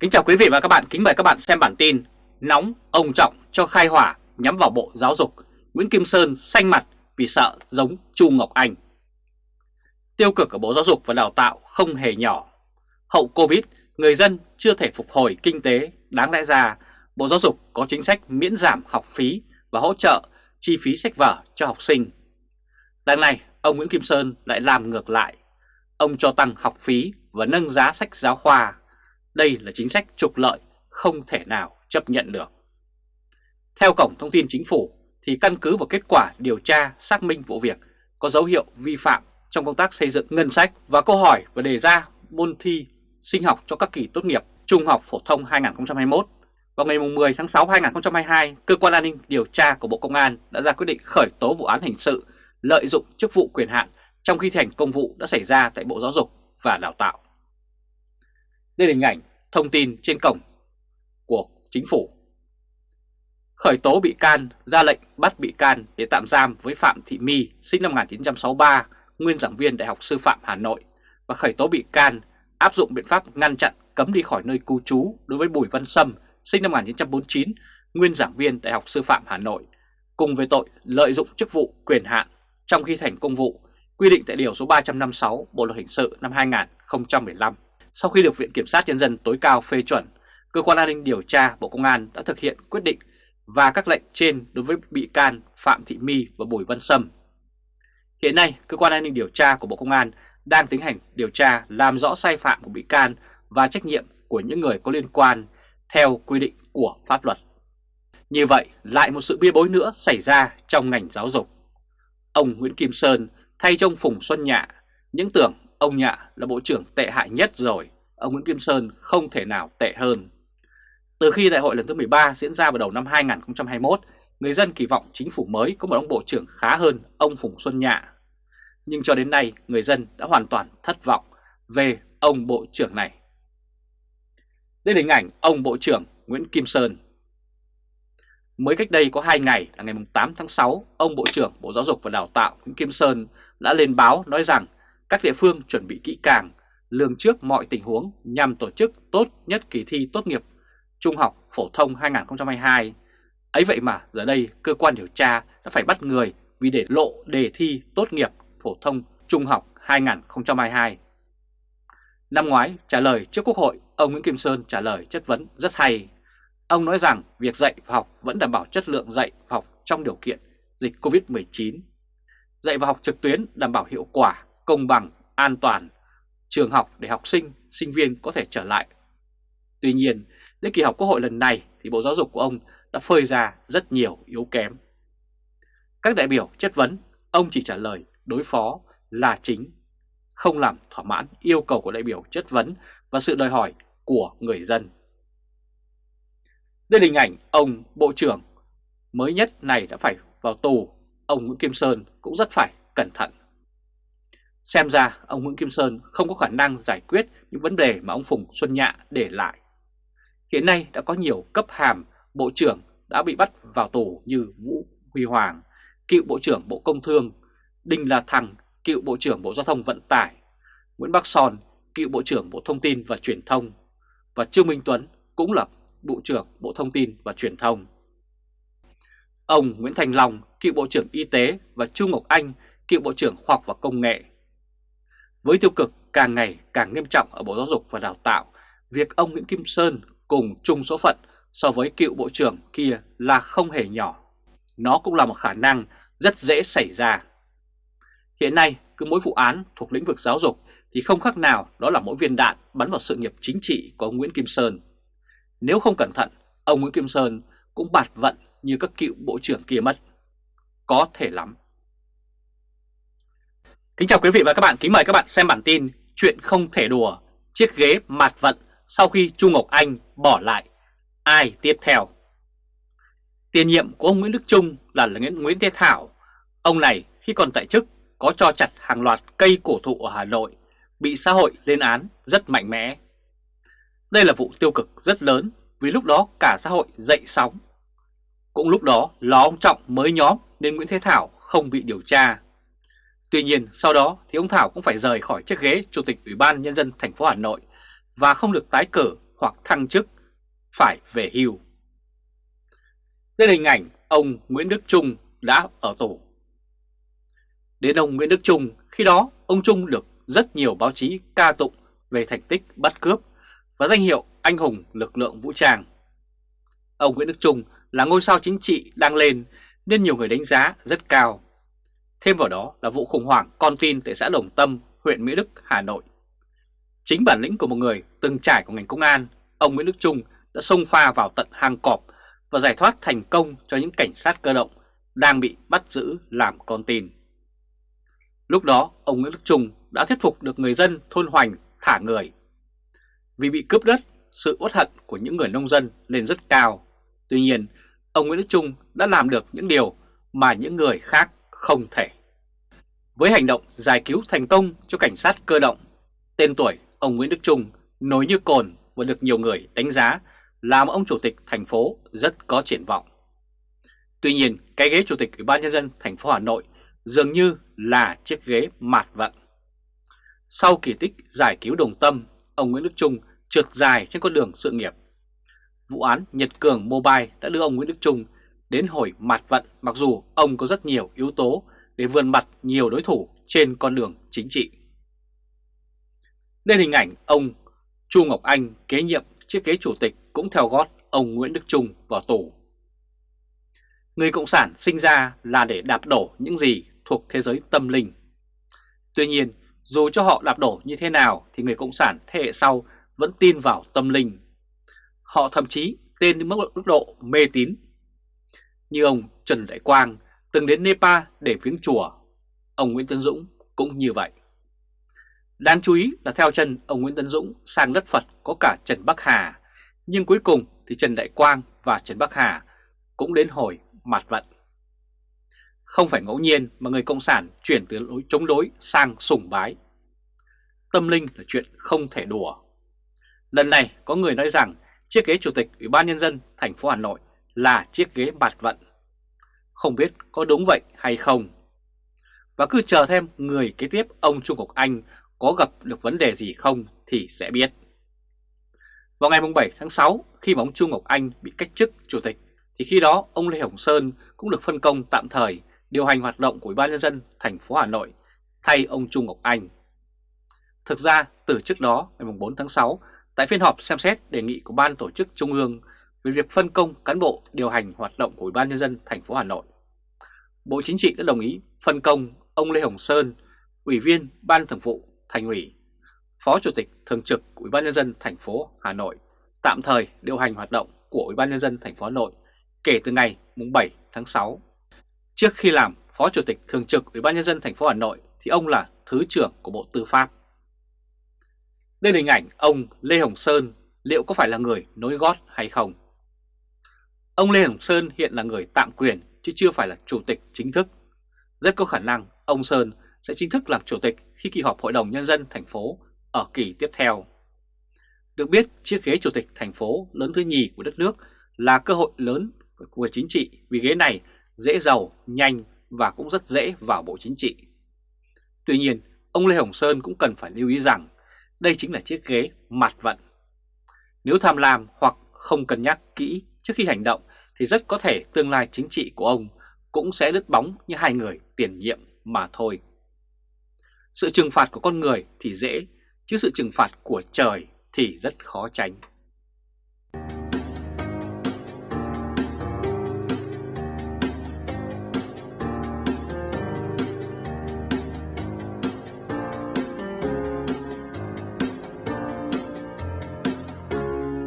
Kính chào quý vị và các bạn, kính mời các bạn xem bản tin Nóng ông Trọng cho khai hỏa nhắm vào Bộ Giáo dục. Nguyễn Kim Sơn xanh mặt vì sợ giống Chu Ngọc Anh. Tiêu cực ở Bộ Giáo dục và Đào tạo không hề nhỏ. Hậu Covid, người dân chưa thể phục hồi kinh tế. Đáng lẽ ra, Bộ Giáo dục có chính sách miễn giảm học phí và hỗ trợ chi phí sách vở cho học sinh. Lần này, ông Nguyễn Kim Sơn lại làm ngược lại. Ông cho tăng học phí và nâng giá sách giáo khoa đây là chính sách trục lợi không thể nào chấp nhận được. Theo Cổng Thông tin Chính phủ thì căn cứ vào kết quả điều tra xác minh vụ việc có dấu hiệu vi phạm trong công tác xây dựng ngân sách và câu hỏi và đề ra môn thi sinh học cho các kỳ tốt nghiệp Trung học Phổ thông 2021. Vào ngày 10 tháng 6 2022, Cơ quan An ninh Điều tra của Bộ Công an đã ra quyết định khởi tố vụ án hình sự lợi dụng chức vụ quyền hạn trong khi thành công vụ đã xảy ra tại Bộ Giáo dục và Đào tạo. Đây là hình ảnh thông tin trên cổng của chính phủ. Khởi tố bị can, ra lệnh bắt bị can để tạm giam với Phạm Thị My, sinh năm 1963, nguyên giảng viên Đại học Sư phạm Hà Nội và khởi tố bị can áp dụng biện pháp ngăn chặn cấm đi khỏi nơi cư trú đối với Bùi Văn Sâm, sinh năm 1949, nguyên giảng viên Đại học Sư phạm Hà Nội, cùng với tội lợi dụng chức vụ quyền hạn trong khi thành công vụ, quy định tại Điều số 356 Bộ Luật Hình sự năm 2015. Sau khi được Viện Kiểm sát Nhân dân tối cao phê chuẩn, Cơ quan An ninh Điều tra Bộ Công an đã thực hiện quyết định và các lệnh trên đối với bị can Phạm Thị My và Bùi Văn Sâm. Hiện nay, Cơ quan An ninh Điều tra của Bộ Công an đang tiến hành điều tra làm rõ sai phạm của bị can và trách nhiệm của những người có liên quan theo quy định của pháp luật. Như vậy, lại một sự bia bối nữa xảy ra trong ngành giáo dục. Ông Nguyễn Kim Sơn thay trong Phùng Xuân Nhạ, những tưởng Ông Nhạ là bộ trưởng tệ hại nhất rồi, ông Nguyễn Kim Sơn không thể nào tệ hơn. Từ khi đại hội lần thứ 13 diễn ra vào đầu năm 2021, người dân kỳ vọng chính phủ mới có một ông bộ trưởng khá hơn ông Phùng Xuân Nhạ. Nhưng cho đến nay, người dân đã hoàn toàn thất vọng về ông bộ trưởng này. Đây là hình ảnh ông bộ trưởng Nguyễn Kim Sơn. Mới cách đây có 2 ngày là ngày 8 tháng 6, ông Bộ trưởng Bộ Giáo dục và Đào tạo Nguyễn Kim Sơn đã lên báo nói rằng các địa phương chuẩn bị kỹ càng, lường trước mọi tình huống nhằm tổ chức tốt nhất kỳ thi tốt nghiệp Trung học Phổ thông 2022. Ấy vậy mà giờ đây cơ quan điều tra đã phải bắt người vì để lộ đề thi tốt nghiệp Phổ thông Trung học 2022. Năm ngoái trả lời trước Quốc hội, ông Nguyễn Kim Sơn trả lời chất vấn rất hay. Ông nói rằng việc dạy và học vẫn đảm bảo chất lượng dạy và học trong điều kiện dịch Covid-19. Dạy và học trực tuyến đảm bảo hiệu quả công bằng, an toàn, trường học để học sinh, sinh viên có thể trở lại. Tuy nhiên, đến kỳ họp Quốc hội lần này thì Bộ Giáo dục của ông đã phơi ra rất nhiều yếu kém. Các đại biểu chất vấn, ông chỉ trả lời đối phó là chính, không làm thỏa mãn yêu cầu của đại biểu chất vấn và sự đòi hỏi của người dân. Đây là hình ảnh ông Bộ trưởng mới nhất này đã phải vào tù, ông Nguyễn Kim Sơn cũng rất phải cẩn thận. Xem ra ông Nguyễn Kim Sơn không có khả năng giải quyết những vấn đề mà ông Phùng Xuân Nhạ để lại. Hiện nay đã có nhiều cấp hàm Bộ trưởng đã bị bắt vào tù như Vũ Huy Hoàng, cựu Bộ trưởng Bộ Công Thương, Đinh La Thăng, cựu Bộ trưởng Bộ Giao thông Vận tải, Nguyễn Bắc Son, cựu Bộ trưởng Bộ Thông tin và Truyền thông, và Trương Minh Tuấn cũng là Bộ trưởng Bộ Thông tin và Truyền thông. Ông Nguyễn Thành Long, cựu Bộ trưởng Y tế và Chu Ngọc Anh, cựu Bộ trưởng Khoa học và Công nghệ với tiêu cực càng ngày càng nghiêm trọng ở Bộ Giáo dục và Đào tạo, việc ông Nguyễn Kim Sơn cùng chung số phận so với cựu Bộ trưởng kia là không hề nhỏ. Nó cũng là một khả năng rất dễ xảy ra. Hiện nay, cứ mỗi vụ án thuộc lĩnh vực giáo dục thì không khác nào đó là mỗi viên đạn bắn vào sự nghiệp chính trị của ông Nguyễn Kim Sơn. Nếu không cẩn thận, ông Nguyễn Kim Sơn cũng bạt vận như các cựu bộ trưởng kia mất. Có thể lắm. Kính chào quý vị và các bạn, kính mời các bạn xem bản tin Chuyện không thể đùa, chiếc ghế mạt vận sau khi Chu Ngọc Anh bỏ lại, ai tiếp theo? Tiền nhiệm của ông Nguyễn Đức Trung là Nguyễn Thế Thảo, ông này khi còn tại chức có cho chặt hàng loạt cây cổ thụ ở Hà Nội, bị xã hội lên án rất mạnh mẽ. Đây là vụ tiêu cực rất lớn vì lúc đó cả xã hội dậy sóng. Cũng lúc đó ló ông Trọng mới nhóm nên Nguyễn Thế Thảo không bị điều tra. Tuy nhiên sau đó thì ông Thảo cũng phải rời khỏi chiếc ghế Chủ tịch Ủy ban Nhân dân thành phố Hà Nội và không được tái cử hoặc thăng chức, phải về hưu. Đây là hình ảnh ông Nguyễn Đức Trung đã ở tù. Đến ông Nguyễn Đức Trung, khi đó ông Trung được rất nhiều báo chí ca tụng về thành tích bắt cướp và danh hiệu anh hùng lực lượng vũ trang. Ông Nguyễn Đức Trung là ngôi sao chính trị đang lên nên nhiều người đánh giá rất cao. Thêm vào đó là vụ khủng hoảng con tin tại xã Đồng Tâm, huyện Mỹ Đức, Hà Nội. Chính bản lĩnh của một người từng trải của ngành công an, ông Nguyễn Đức Trung đã xông pha vào tận hang cọp và giải thoát thành công cho những cảnh sát cơ động đang bị bắt giữ làm con tin. Lúc đó, ông Nguyễn Đức Trung đã thuyết phục được người dân thôn Hoành thả người. Vì bị cướp đất, sự uất hận của những người nông dân lên rất cao. Tuy nhiên, ông Nguyễn Đức Trung đã làm được những điều mà những người khác không thể. Với hành động giải cứu thành công cho cảnh sát cơ động, tên tuổi ông Nguyễn Đức Trung nổi như cồn và được nhiều người đánh giá là một ông chủ tịch thành phố rất có triển vọng. Tuy nhiên, cái ghế chủ tịch Ủy ban nhân dân thành phố Hà Nội dường như là chiếc ghế mạt vận. Sau kỳ tích giải cứu đồng tâm, ông Nguyễn Đức Trung trượt dài trên con đường sự nghiệp. Vụ án Nhật Cường Mobile đã đưa ông Nguyễn Đức Trung đến hồi mạt vận mặc dù ông có rất nhiều yếu tố để vươn mặt nhiều đối thủ trên con đường chính trị. Đây hình ảnh ông Chu Ngọc Anh kế nhiệm chiếc ghế chủ tịch cũng theo gót ông Nguyễn Đức Trung vào tù. Người Cộng sản sinh ra là để đạp đổ những gì thuộc thế giới tâm linh. Tuy nhiên, dù cho họ đạp đổ như thế nào thì người Cộng sản thế hệ sau vẫn tin vào tâm linh. Họ thậm chí tên đến mức độ mê tín. Như ông Trần Đại Quang từng đến Nepal để viếng chùa, ông Nguyễn Tân Dũng cũng như vậy. Đáng chú ý là theo chân ông Nguyễn Tân Dũng sang đất Phật có cả Trần Bắc Hà, nhưng cuối cùng thì Trần Đại Quang và Trần Bắc Hà cũng đến hồi mặt vận. Không phải ngẫu nhiên mà người Cộng sản chuyển từ lối chống đối sang sùng bái. Tâm linh là chuyện không thể đùa. Lần này có người nói rằng chiếc ghế chủ tịch Ủy ban Nhân dân thành phố Hà Nội là chiếc ghế bạt vận. Không biết có đúng vậy hay không. Và cứ chờ thêm người kế tiếp ông Trung Ngọc Anh có gặp được vấn đề gì không thì sẽ biết. Vào ngày 7 tháng 6, khi mà ông Trung Ngọc Anh bị cách chức chủ tịch, thì khi đó ông Lê Hồng Sơn cũng được phân công tạm thời điều hành hoạt động của Ủy ban nhân dân thành phố Hà Nội thay ông Trung Ngọc Anh. Thực ra, từ trước đó, ngày 4 tháng 6, tại phiên họp xem xét đề nghị của Ban tổ chức Trung ương về việc phân công cán bộ điều hành hoạt động của Ủy ban nhân dân thành phố Hà Nội, Bộ Chính trị đã đồng ý phân công ông Lê Hồng Sơn, Ủy viên Ban Thường vụ Thành ủy, Phó Chủ tịch Thường trực Ủy ban nhân dân thành phố Hà Nội tạm thời điều hành hoạt động của Ủy ban nhân dân thành phố Hà Nội kể từ ngày 7 tháng 6. Trước khi làm Phó Chủ tịch Thường trực Ủy ban nhân dân thành phố Hà Nội thì ông là Thứ trưởng của Bộ Tư pháp. Đây là hình ảnh ông Lê Hồng Sơn liệu có phải là người nối gót hay không? Ông Lê Hồng Sơn hiện là người tạm quyền chứ chưa phải là chủ tịch chính thức. Rất có khả năng ông Sơn sẽ chính thức làm chủ tịch khi kỳ họp Hội đồng Nhân dân thành phố ở kỳ tiếp theo. Được biết, chiếc ghế chủ tịch thành phố lớn thứ nhì của đất nước là cơ hội lớn của chính trị vì ghế này dễ giàu, nhanh và cũng rất dễ vào bộ chính trị. Tuy nhiên, ông Lê Hồng Sơn cũng cần phải lưu ý rằng đây chính là chiếc ghế mặt vận. Nếu tham lam hoặc không cân nhắc kỹ trước khi hành động thì rất có thể tương lai chính trị của ông cũng sẽ đứt bóng như hai người tiền nhiệm mà thôi. Sự trừng phạt của con người thì dễ, chứ sự trừng phạt của trời thì rất khó tránh.